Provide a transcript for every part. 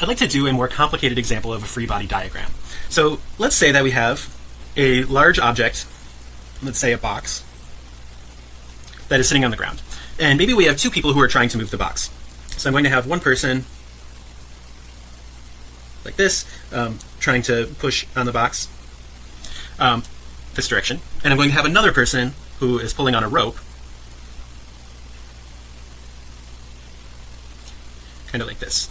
I'd like to do a more complicated example of a free body diagram. So let's say that we have a large object, let's say a box, that is sitting on the ground. And maybe we have two people who are trying to move the box. So I'm going to have one person like this, um, trying to push on the box um, this direction. And I'm going to have another person who is pulling on a rope kind of like this.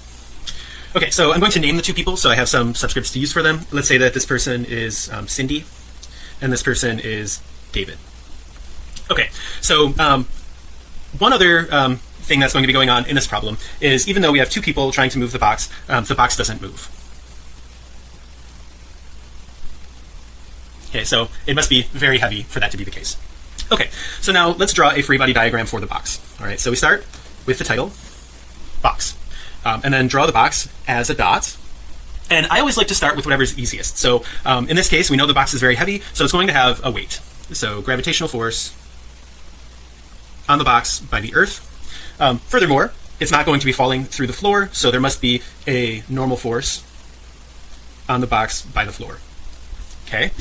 Okay, so I'm going to name the two people so I have some subscripts to use for them. Let's say that this person is um, Cindy and this person is David. Okay, so um, one other um, thing that's going to be going on in this problem is even though we have two people trying to move the box, um, the box doesn't move. Okay, so it must be very heavy for that to be the case. Okay, so now let's draw a free body diagram for the box. All right, so we start with the title box um, and then draw the box as a dot. And I always like to start with whatever's easiest. So um, in this case we know the box is very heavy so it's going to have a weight. So gravitational force on the box by the earth. Um, furthermore it's not going to be falling through the floor so there must be a normal force on the box by the floor. Okay.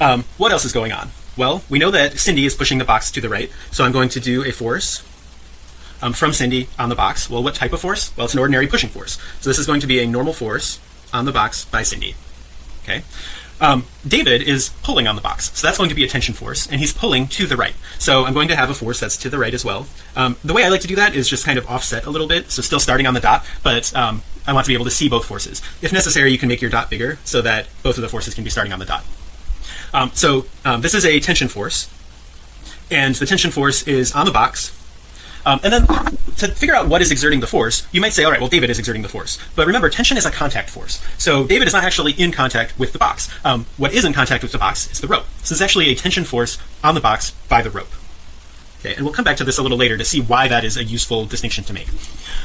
Um, what else is going on? Well we know that Cindy is pushing the box to the right so I'm going to do a force um, from Cindy on the box. Well, what type of force? Well, it's an ordinary pushing force. So this is going to be a normal force on the box by Cindy. Okay. Um, David is pulling on the box. So that's going to be a tension force and he's pulling to the right. So I'm going to have a force that's to the right as well. Um, the way I like to do that is just kind of offset a little bit. So still starting on the dot, but um, I want to be able to see both forces. If necessary, you can make your dot bigger so that both of the forces can be starting on the dot. Um, so um, this is a tension force and the tension force is on the box um, and then to figure out what is exerting the force, you might say, all right, well, David is exerting the force. But remember, tension is a contact force. So David is not actually in contact with the box. Um, what is in contact with the box is the rope. So it's actually a tension force on the box by the rope. Okay, and we'll come back to this a little later to see why that is a useful distinction to make.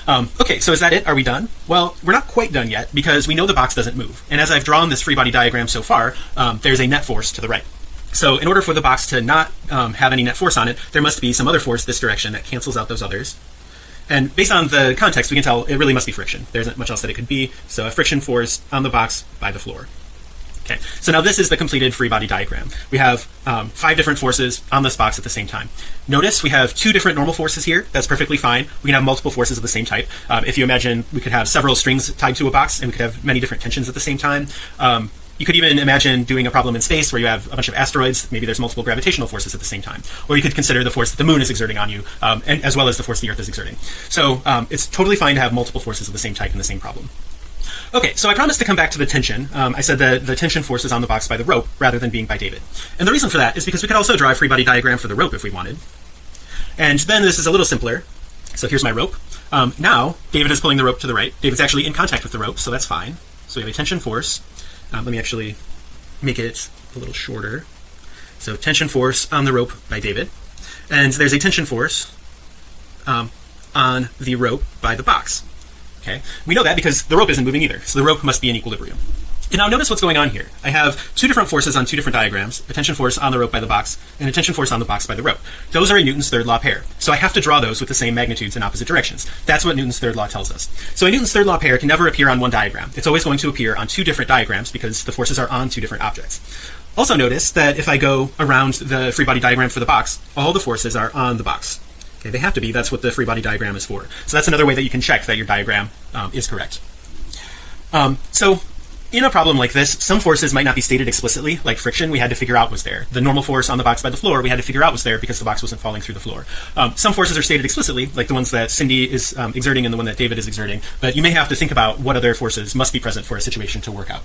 Um, okay, so is that it? Are we done? Well, we're not quite done yet because we know the box doesn't move. And as I've drawn this free body diagram so far, um, there's a net force to the right. So in order for the box to not um, have any net force on it, there must be some other force this direction that cancels out those others. And based on the context, we can tell it really must be friction. There isn't much else that it could be. So a friction force on the box by the floor. Okay, so now this is the completed free body diagram. We have um, five different forces on this box at the same time. Notice we have two different normal forces here. That's perfectly fine. We can have multiple forces of the same type. Um, if you imagine, we could have several strings tied to a box, and we could have many different tensions at the same time. You could even imagine doing a problem in space where you have a bunch of asteroids maybe there's multiple gravitational forces at the same time. Or you could consider the force that the moon is exerting on you um, and as well as the force the earth is exerting. So um, it's totally fine to have multiple forces of the same type in the same problem. Okay so I promised to come back to the tension. Um, I said that the tension force is on the box by the rope rather than being by David. And the reason for that is because we could also draw a free body diagram for the rope if we wanted. And then this is a little simpler. So here's my rope. Um, now David is pulling the rope to the right. David's actually in contact with the rope so that's fine. So we have a tension force um, let me actually make it a little shorter. So tension force on the rope by David. And there's a tension force um, on the rope by the box. Okay? We know that because the rope isn't moving either so the rope must be in equilibrium and now notice what's going on here. I have two different forces on two different diagrams a tension force on the rope by the box and a tension force on the box by the rope. Those are a Newton's third law pair. So I have to draw those with the same magnitudes in opposite directions. That's what Newton's third law tells us. So a Newton's third law pair can never appear on one diagram. It's always going to appear on two different diagrams because the forces are on two different objects. Also notice that if I go around the free body diagram for the box all the forces are on the box. Okay they have to be. That's what the free body diagram is for. So that's another way that you can check that your diagram um, is correct. Um, so in a problem like this some forces might not be stated explicitly like friction we had to figure out was there. The normal force on the box by the floor we had to figure out was there because the box wasn't falling through the floor. Um, some forces are stated explicitly like the ones that Cindy is um, exerting and the one that David is exerting but you may have to think about what other forces must be present for a situation to work out